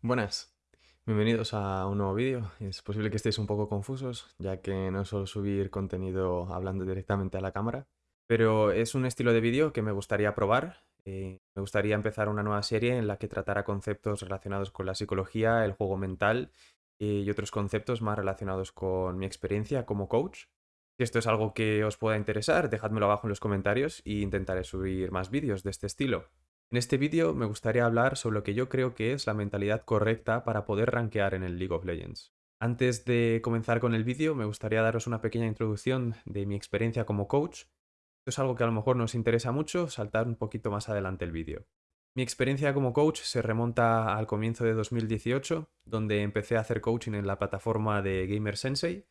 Buenas, bienvenidos a un nuevo vídeo. Es posible que estéis un poco confusos, ya que no suelo subir contenido hablando directamente a la cámara, pero es un estilo de vídeo que me gustaría probar. Eh, me gustaría empezar una nueva serie en la que tratara conceptos relacionados con la psicología, el juego mental eh, y otros conceptos más relacionados con mi experiencia como coach. Si esto es algo que os pueda interesar, dejádmelo abajo en los comentarios e intentaré subir más vídeos de este estilo. En este vídeo me gustaría hablar sobre lo que yo creo que es la mentalidad correcta para poder rankear en el League of Legends. Antes de comenzar con el vídeo, me gustaría daros una pequeña introducción de mi experiencia como coach. Esto es algo que a lo mejor nos interesa mucho, saltar un poquito más adelante el vídeo. Mi experiencia como coach se remonta al comienzo de 2018, donde empecé a hacer coaching en la plataforma de Gamer Sensei.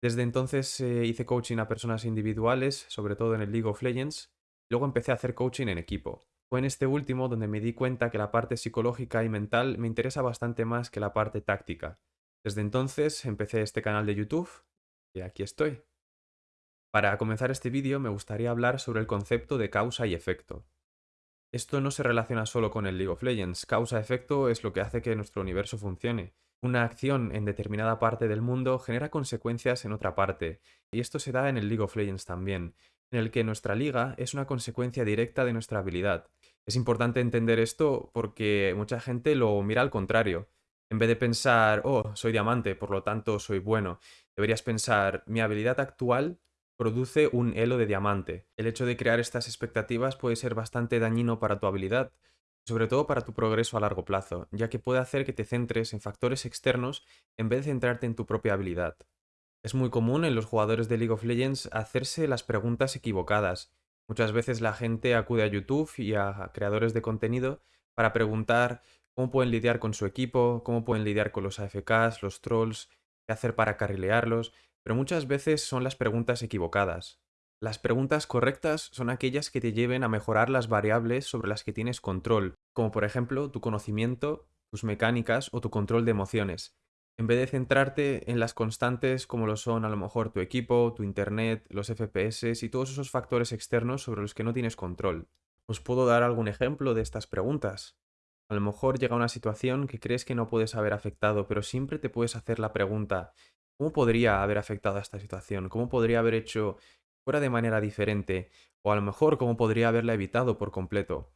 Desde entonces eh, hice coaching a personas individuales, sobre todo en el League of Legends. Luego empecé a hacer coaching en equipo. Fue en este último donde me di cuenta que la parte psicológica y mental me interesa bastante más que la parte táctica. Desde entonces empecé este canal de YouTube y aquí estoy. Para comenzar este vídeo me gustaría hablar sobre el concepto de causa y efecto. Esto no se relaciona solo con el League of Legends, causa-efecto es lo que hace que nuestro universo funcione. Una acción en determinada parte del mundo genera consecuencias en otra parte, y esto se da en el League of Legends también en el que nuestra liga es una consecuencia directa de nuestra habilidad. Es importante entender esto porque mucha gente lo mira al contrario. En vez de pensar, oh, soy diamante, por lo tanto soy bueno, deberías pensar, mi habilidad actual produce un elo de diamante. El hecho de crear estas expectativas puede ser bastante dañino para tu habilidad, sobre todo para tu progreso a largo plazo, ya que puede hacer que te centres en factores externos en vez de centrarte en tu propia habilidad. Es muy común en los jugadores de League of Legends hacerse las preguntas equivocadas. Muchas veces la gente acude a YouTube y a creadores de contenido para preguntar cómo pueden lidiar con su equipo, cómo pueden lidiar con los AFKs, los trolls, qué hacer para carrilearlos, pero muchas veces son las preguntas equivocadas. Las preguntas correctas son aquellas que te lleven a mejorar las variables sobre las que tienes control, como por ejemplo tu conocimiento, tus mecánicas o tu control de emociones en vez de centrarte en las constantes como lo son a lo mejor tu equipo, tu internet, los FPS y todos esos factores externos sobre los que no tienes control. Os puedo dar algún ejemplo de estas preguntas. A lo mejor llega una situación que crees que no puedes haber afectado, pero siempre te puedes hacer la pregunta, ¿cómo podría haber afectado a esta situación? ¿Cómo podría haber hecho fuera de manera diferente? O a lo mejor, ¿cómo podría haberla evitado por completo?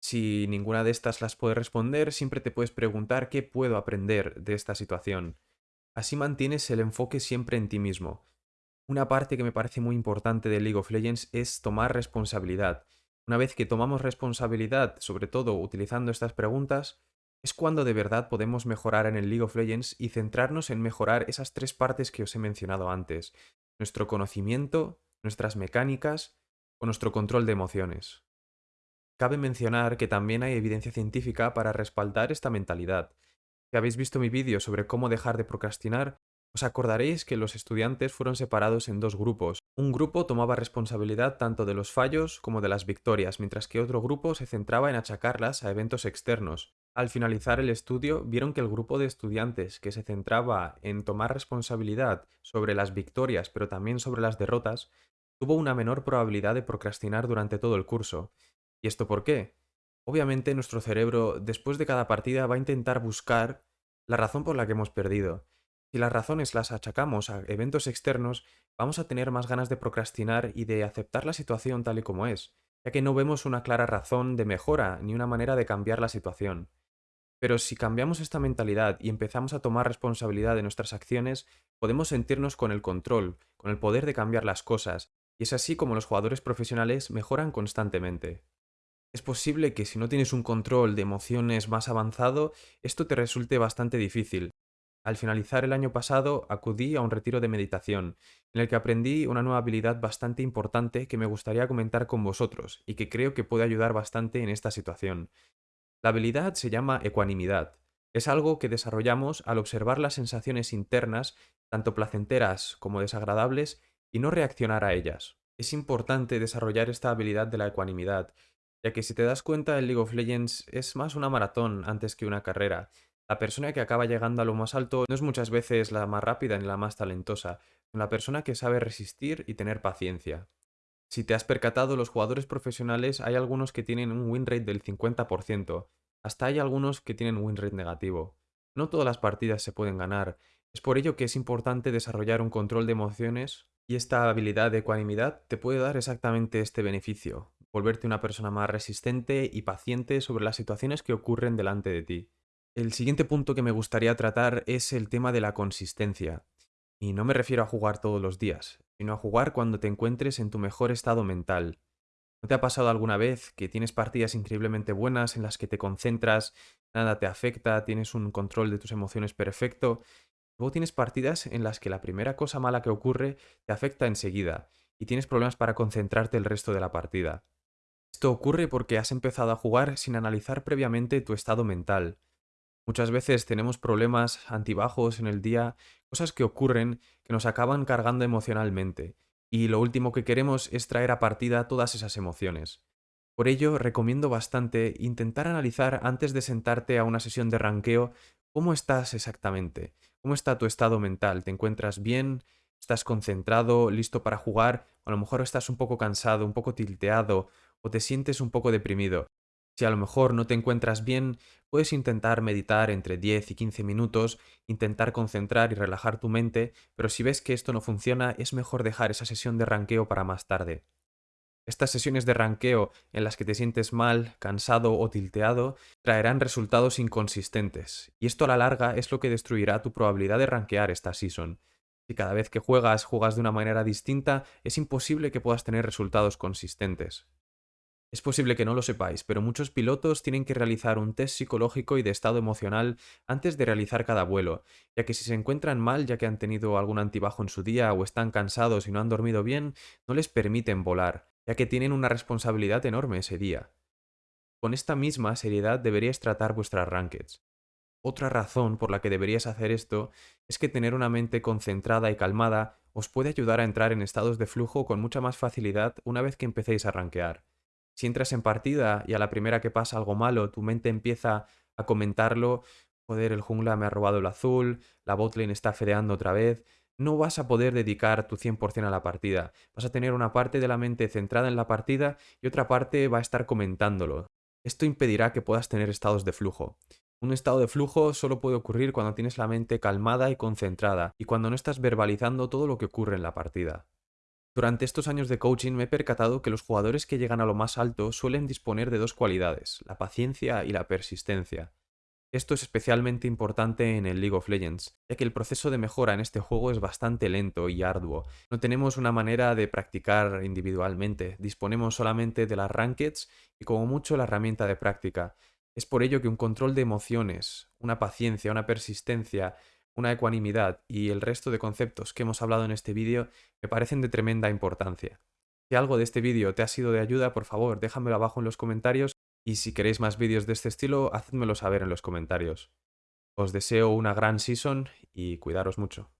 Si ninguna de estas las puedes responder, siempre te puedes preguntar qué puedo aprender de esta situación. Así mantienes el enfoque siempre en ti mismo. Una parte que me parece muy importante de League of Legends es tomar responsabilidad. Una vez que tomamos responsabilidad, sobre todo utilizando estas preguntas, es cuando de verdad podemos mejorar en el League of Legends y centrarnos en mejorar esas tres partes que os he mencionado antes. Nuestro conocimiento, nuestras mecánicas o nuestro control de emociones. Cabe mencionar que también hay evidencia científica para respaldar esta mentalidad. Si habéis visto mi vídeo sobre cómo dejar de procrastinar, os acordaréis que los estudiantes fueron separados en dos grupos. Un grupo tomaba responsabilidad tanto de los fallos como de las victorias, mientras que otro grupo se centraba en achacarlas a eventos externos. Al finalizar el estudio, vieron que el grupo de estudiantes que se centraba en tomar responsabilidad sobre las victorias pero también sobre las derrotas, tuvo una menor probabilidad de procrastinar durante todo el curso, ¿Y esto por qué? Obviamente nuestro cerebro después de cada partida va a intentar buscar la razón por la que hemos perdido. Si las razones las achacamos a eventos externos, vamos a tener más ganas de procrastinar y de aceptar la situación tal y como es, ya que no vemos una clara razón de mejora ni una manera de cambiar la situación. Pero si cambiamos esta mentalidad y empezamos a tomar responsabilidad de nuestras acciones, podemos sentirnos con el control, con el poder de cambiar las cosas, y es así como los jugadores profesionales mejoran constantemente. Es posible que si no tienes un control de emociones más avanzado, esto te resulte bastante difícil. Al finalizar el año pasado acudí a un retiro de meditación, en el que aprendí una nueva habilidad bastante importante que me gustaría comentar con vosotros y que creo que puede ayudar bastante en esta situación. La habilidad se llama ecuanimidad. Es algo que desarrollamos al observar las sensaciones internas, tanto placenteras como desagradables, y no reaccionar a ellas. Es importante desarrollar esta habilidad de la ecuanimidad, ya que si te das cuenta, el League of Legends es más una maratón antes que una carrera. La persona que acaba llegando a lo más alto no es muchas veces la más rápida ni la más talentosa, sino la persona que sabe resistir y tener paciencia. Si te has percatado, los jugadores profesionales hay algunos que tienen un win rate del 50%. Hasta hay algunos que tienen win rate negativo. No todas las partidas se pueden ganar. Es por ello que es importante desarrollar un control de emociones y esta habilidad de ecuanimidad te puede dar exactamente este beneficio, volverte una persona más resistente y paciente sobre las situaciones que ocurren delante de ti. El siguiente punto que me gustaría tratar es el tema de la consistencia. Y no me refiero a jugar todos los días, sino a jugar cuando te encuentres en tu mejor estado mental. ¿No te ha pasado alguna vez que tienes partidas increíblemente buenas en las que te concentras, nada te afecta, tienes un control de tus emociones perfecto? Luego tienes partidas en las que la primera cosa mala que ocurre te afecta enseguida y tienes problemas para concentrarte el resto de la partida. Esto ocurre porque has empezado a jugar sin analizar previamente tu estado mental. Muchas veces tenemos problemas antibajos en el día, cosas que ocurren que nos acaban cargando emocionalmente, y lo último que queremos es traer a partida todas esas emociones. Por ello, recomiendo bastante intentar analizar antes de sentarte a una sesión de ranqueo cómo estás exactamente, cómo está tu estado mental, ¿te encuentras bien? ¿Estás concentrado, listo para jugar? O a lo mejor estás un poco cansado, un poco tilteado, o te sientes un poco deprimido. Si a lo mejor no te encuentras bien, puedes intentar meditar entre 10 y 15 minutos, intentar concentrar y relajar tu mente, pero si ves que esto no funciona, es mejor dejar esa sesión de ranqueo para más tarde. Estas sesiones de ranqueo en las que te sientes mal, cansado o tilteado traerán resultados inconsistentes, y esto a la larga es lo que destruirá tu probabilidad de ranquear esta season. Si cada vez que juegas juegas de una manera distinta, es imposible que puedas tener resultados consistentes. Es posible que no lo sepáis, pero muchos pilotos tienen que realizar un test psicológico y de estado emocional antes de realizar cada vuelo, ya que si se encuentran mal ya que han tenido algún antibajo en su día o están cansados y no han dormido bien, no les permiten volar, ya que tienen una responsabilidad enorme ese día. Con esta misma seriedad deberíais tratar vuestras rankeds. Otra razón por la que deberías hacer esto es que tener una mente concentrada y calmada os puede ayudar a entrar en estados de flujo con mucha más facilidad una vez que empecéis a rankear. Si entras en partida y a la primera que pasa algo malo, tu mente empieza a comentarlo, joder, el jungla me ha robado el azul, la botlane está fedeando otra vez, no vas a poder dedicar tu 100% a la partida. Vas a tener una parte de la mente centrada en la partida y otra parte va a estar comentándolo. Esto impedirá que puedas tener estados de flujo. Un estado de flujo solo puede ocurrir cuando tienes la mente calmada y concentrada y cuando no estás verbalizando todo lo que ocurre en la partida. Durante estos años de coaching me he percatado que los jugadores que llegan a lo más alto suelen disponer de dos cualidades, la paciencia y la persistencia. Esto es especialmente importante en el League of Legends, ya que el proceso de mejora en este juego es bastante lento y arduo. No tenemos una manera de practicar individualmente, disponemos solamente de las rankeds y como mucho la herramienta de práctica. Es por ello que un control de emociones, una paciencia, una persistencia una ecuanimidad y el resto de conceptos que hemos hablado en este vídeo me parecen de tremenda importancia. Si algo de este vídeo te ha sido de ayuda, por favor, déjamelo abajo en los comentarios y si queréis más vídeos de este estilo, hacedmelo saber en los comentarios. Os deseo una gran season y cuidaros mucho.